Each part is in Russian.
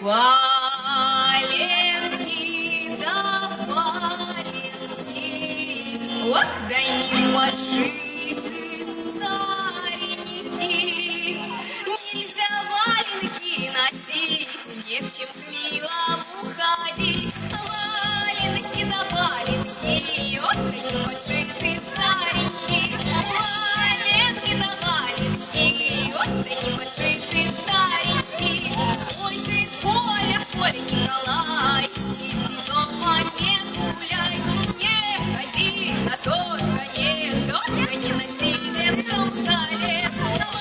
Валенки да валенки, вот да не пошиты старенькие. Нельзя валенки носить, не в чем ходить. Валенки да валенки, вот да не пошиты старенькие. Валенки да валенки, вот да не пошиты старенькие. Ой ты, Коля, Коля Николай, иди дома не гуляй, не ходи на тот конец, ой, да не на сидевском столе.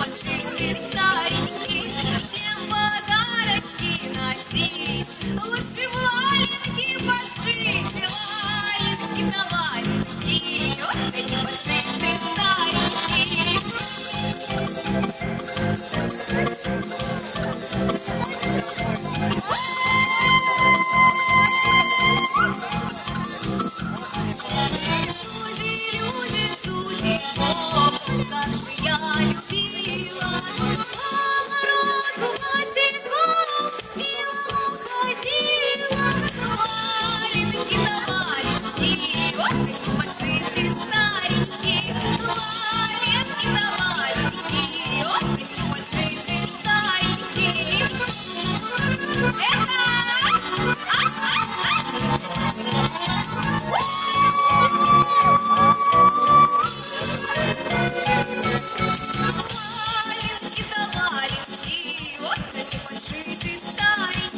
Подшиты старенькие. Чем подарочки носить, лучше валенки подшить. Валенки да валенки, ой, да не подшиты старенькие. Люди, как же я любила милому ходила Валенки да валенки, вот они подшиты старенькие Валенки да валенки, вот они história.